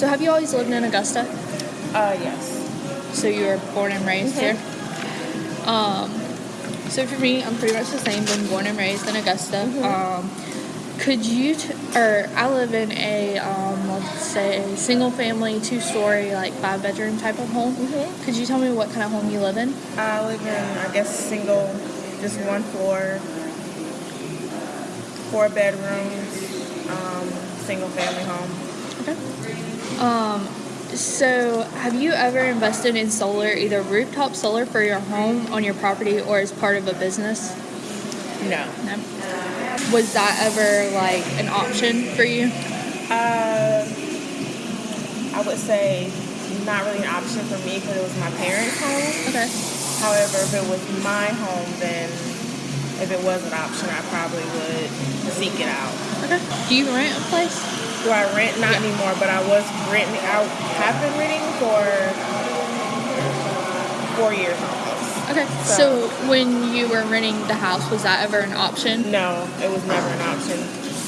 So have you always lived in Augusta? Uh, yes. So you were born and raised here? Um, so for me, I'm pretty much the same. Been born and raised in Augusta. Um, could you, t- or I live in a, um, let's say, single family, two story, like five bedroom type of home. Mhm. Could you tell me what kind of home you live in? I live in, I guess, single, just one floor, four bedrooms, um, single family home. Okay. Um, so have you ever invested in solar, either rooftop solar for your home on your property or as part of a business? No. No. Was that ever like an option for you? Uh, I would say not really an option for me because it was my parents' home. Okay. However, if it was my home, then if it was an option, I probably would seek it out. Okay. Do you rent a place? Do I rent? Not Yeah. anymore, but I was renting. I have been renting for four years almost. Okay. So, So- when you were renting the house, was that ever an option? No, it was never an option.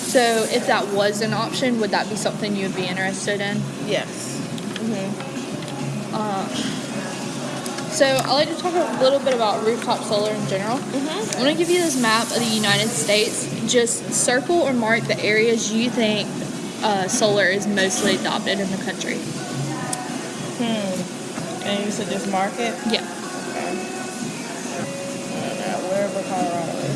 So if that was an option, would that be something you would be interested in? Yes. hmm Um, so I like to talk a little bit about rooftop solar in general. Mhm. I'm going to give you this map of the United States. Just circle or mark the areas you think uh, solar is mostly adopted in the country. Hmm. And you said just market. Yeah. Okay. Wherever Colorado is.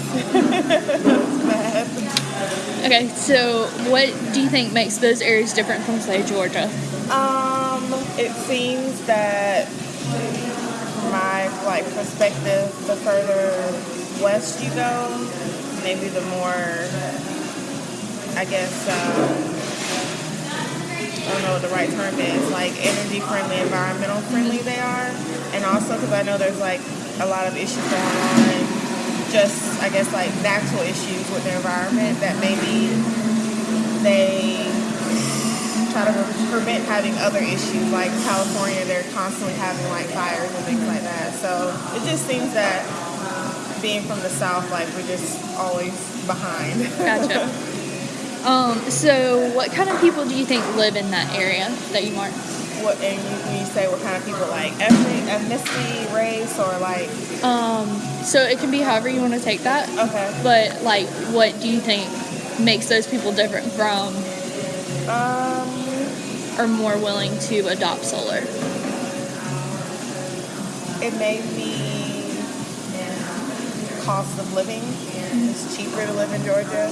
Okay, so what do you think makes those areas different from, say, Georgia? Um, it seems that my like perspective, the further west you go, maybe the more, I guess, um, I don't know what the right term is, like energy friendly, environmental friendly they are, and also because I know there's like a lot of issues going on, just I guess like natural issues with the environment that maybe they try to prevent having other issues like California. They're constantly having like fires and things like that. So it just seems that being from the south, like we're just always behind. Gotcha. um, so what kind of people do you think live in that area that you marked? what and you, you say what kind of people like ethnic, ethnicity, race, or like Um, so it can be however you want to take that. okay, But like, what do you think makes those people different from um, or more willing to adopt solar? it may be cost of living. It's cheaper to live in Georgia.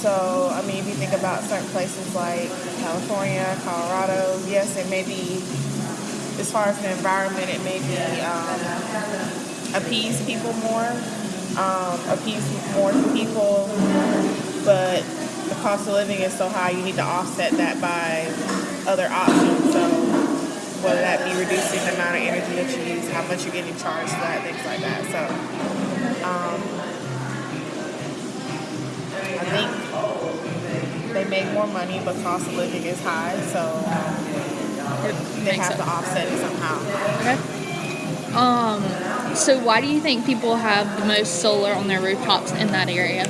So, I mean, if you think about certain places like California, Colorado, yes, it may be, as far as the environment, it may be um, appease people more, um, appease more people, but the cost of living is so high, you need to offset that by other options. So, whether that be reducing the amount of energy that you use, how much you're getting charged for that, things like that. So, um, I think make more money, but cost of living is high, so It they have sense. to offset it somehow. Okay. Um, so why do you think people have the most solar on their rooftops in that area?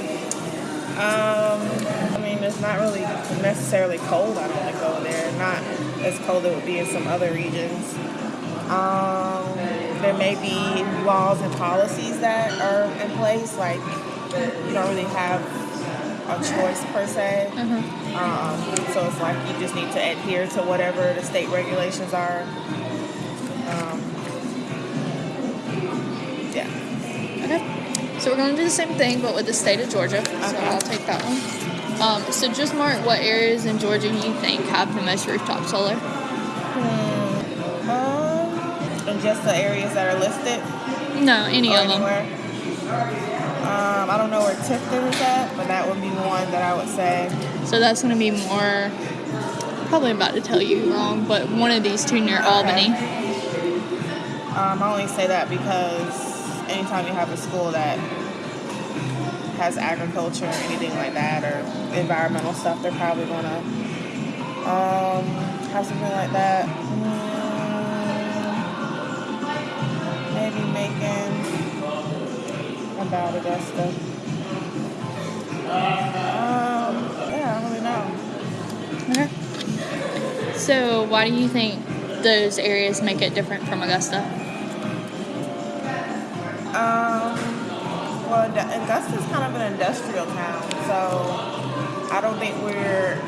Um, I mean, it's not really necessarily cold. I don't to go there. Not as cold it would be in some other regions. Um, there may be laws and policies that are in place, like you don't really have a choice per se. Um, so it's like you just need to adhere to whatever the state regulations are. Um, yeah. Okay. So we're going to do the same thing, but with the state of Georgia. So Okay. I'll take that one. Um, so just mark what areas in Georgia you think have the most rooftop solar. Um, and just the areas that are listed. No, any or of them. Um, I don't know where Tifton is at, but that would be one that I would say. So that's going to be more. Probably about to tell you wrong, but one of these two near Albany. Um, I only say that because anytime you have a school that has agriculture or anything like that or environmental stuff, they're probably going to um, have something like that. Mm, maybe Macon, about Augusta. Um, yeah, I don't really know. Okay. So, why do you think those areas make it different from Augusta? Um, well, Augu- Augusta's kind of an industrial town, so I don't think we're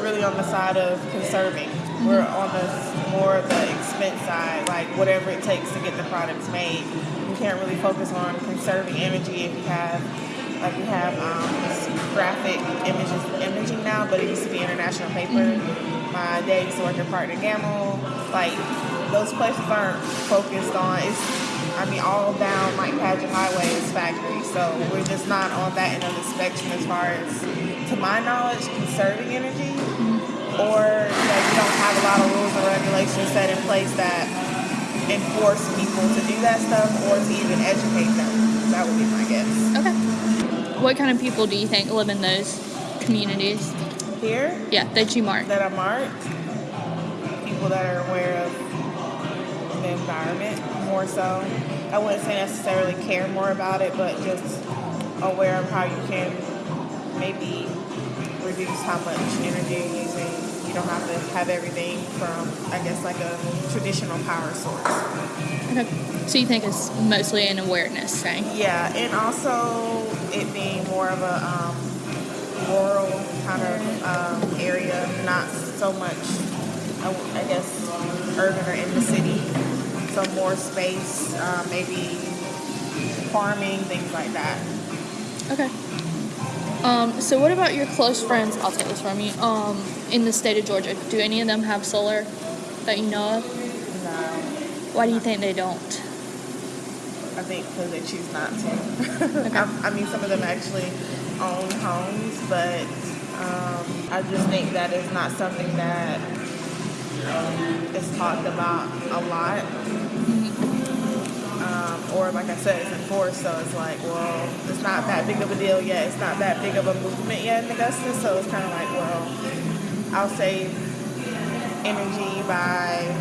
really on the side of conserving. We're on the more of the expense side, like whatever it takes to get the products made. You can't really focus on conserving energy if you have, like we have um, graphic images, imaging now, but it used to be international paper. My dad used to work at Procter & Gamble. Like those places aren't focused on. It's I mean, all down like Padgett Highway is factory, so we're just not on that end of the spectrum as far as, to my knowledge, conserving energy, or that you don't have a lot of rules and regulations set in place that enforce people to do that stuff or to even educate them. That would be my guess. Okay. What kind of people do you think live in those communities? Here, Yeah, that you mark. that are marked, people that are aware of the environment more so. I wouldn't say necessarily care more about it, but just aware of how you can maybe reduce how much energy you're using. You don't have to have everything from, I guess, like a traditional power source. Okay. So you think it's mostly an awareness thing? Yeah, and also it being more of a um, rural kind of um, area, not so much, I guess, urban or in the city. So more space, uh, maybe farming, things like that. Okay. Um, so what about your close friends? I'll take this from you. Um, in the state of Georgia, do any of them have solar that you know of? No, Why do you think they don't? I think because they choose not to. I, I mean, some of them actually own homes, but um, I just think that is not something that is talked about a lot. Um, or like I said, it's enforced, so it's like, well, it's not that big of a deal yet. It's not that big of a movement yet in Augusta, so it's kind of like, well, I'll save energy by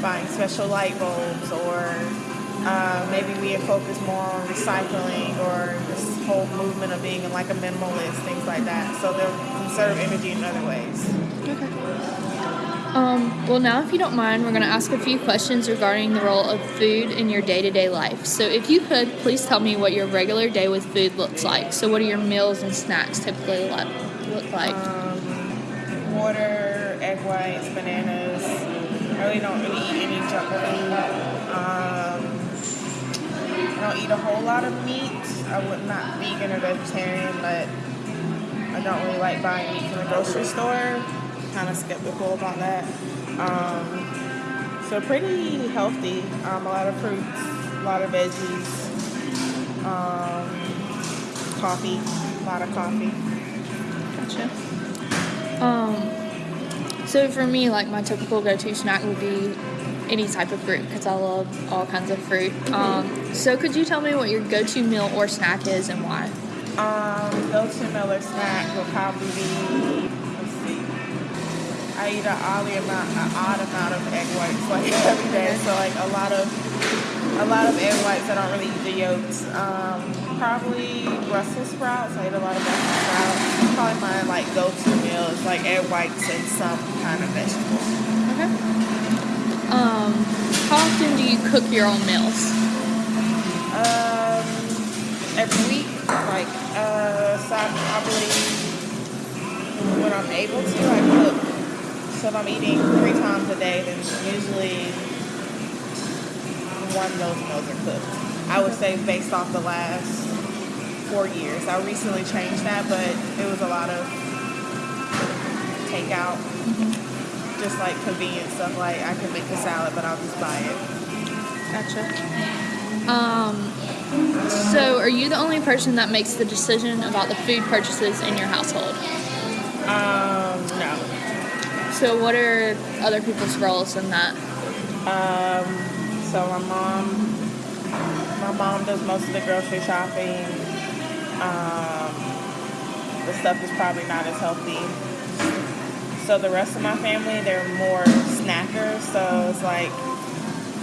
buying special light bulbs, or uh, maybe we focus more on recycling, or this whole movement of being like a minimalist, things like that. So they'll conserve energy in other ways. Um, well, now, if you don't mind, we're going to ask a few questions regarding the role of food in your day to day life. So, if you could, please tell me what your regular day with food looks like. So, what do your meals and snacks typically like, look like? Um, water, egg whites, bananas. I really don't really eat any junk food. Um, I don't eat a whole lot of meat. I would not vegan or vegetarian, but I don't really like buying meat from the grocery store. Kind of skeptical about that. Um, so pretty healthy. Um, a lot of fruits, a lot of veggies, um, coffee, a lot of coffee. Gotcha. Um, so for me, like my typical go-to snack would be any type of fruit because I love all kinds of fruit. Um, so could you tell me what your go-to meal or snack is and why? Um, go-to meal or snack will probably be. I eat an odd amount, an odd amount of egg whites like every day. So like a lot of, a lot of egg whites. I don't really eat the yolks. Um, probably Brussels sprouts. I eat a lot of Brussels sprouts. Probably my like go-to meal is like egg whites and some kind of vegetables. Okay. Um, how often do you cook your own meals? Um, every week, like uh, so I probably when I'm able to, I cook. So if I'm eating three times a day, then usually one of those meals are cooked. I would say based off the last four years. I recently changed that, but it was a lot of takeout, just like convenient stuff. Like I can make a salad, but I'll just buy it. Gotcha. Um, so are you the only person that makes the decision about the food purchases in your household? So what are other people's roles in that? Um, so my mom, my mom does most of the grocery shopping. Um, the stuff is probably not as healthy. So the rest of my family, they're more snackers. So it's like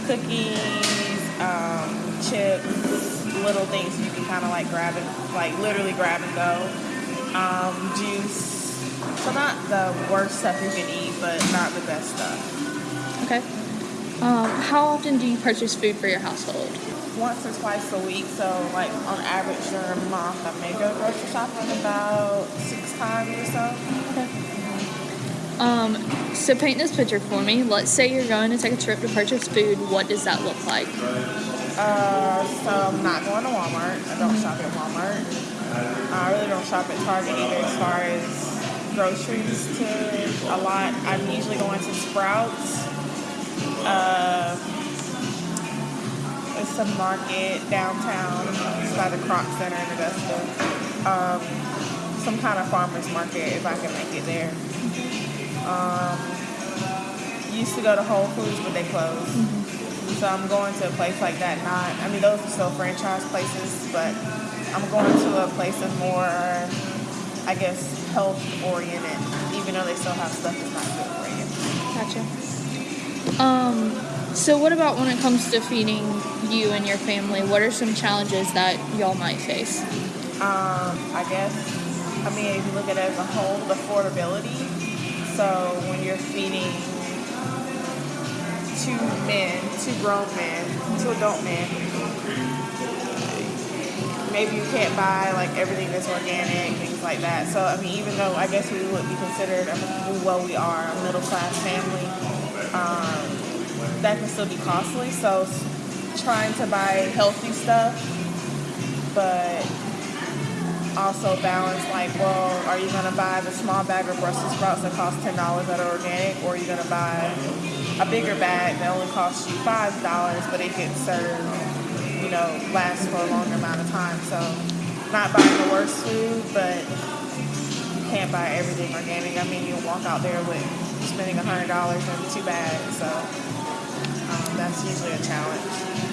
cookies, um, chips, little things you can kind of like grab and like literally grab and go. Um, juice, So not the worst stuff you can eat, but not the best stuff. Okay. Um, how often do you purchase food for your household? Once or twice a week. So like on average during a month, I may go grocery shopping about six times or so. Okay. Um, so paint this picture for me. Let's say you're going to take a trip to purchase food. What does that look like? Uh, so I'm not going to Walmart. I don't shop at Walmart. I really don't shop at Target either as far as groceries to a lot. I'm usually going to Sprouts. Uh, it's a market downtown. It's by the Kroc Center in Augusta. Um, some kind of farmer's market if I can make it there. Um, used to go to Whole Foods, but they closed. So I'm going to a place like that. Not, I mean, those are still franchise places, but I'm going to a place of more, I guess, health oriented, even though they still have stuff that's not good for you. Gotcha. Um, so what about when it comes to feeding you and your family? What are some challenges that y'all might face? Um, I guess, I mean, if you look at it as a whole, the affordability. So when you're feeding two men, two grown men, two adult men, maybe you can't buy like everything that's organic, like that. So I mean, even though I guess we would be considered, well, we are a middle class family, um, that can still be costly. So trying to buy healthy stuff, but also balance like, well, are you gonna buy the small bag of Brussels sprouts that cost ten dollars that are organic, or are you gonna buy a bigger bag that only costs you five dollars, but it can serve, you know, last for a longer amount of time. So, not buying the worst food, but you can't buy everything organic. I mean, you'll walk out there with spending a hundred dollars on two bags, so um, that's usually a challenge.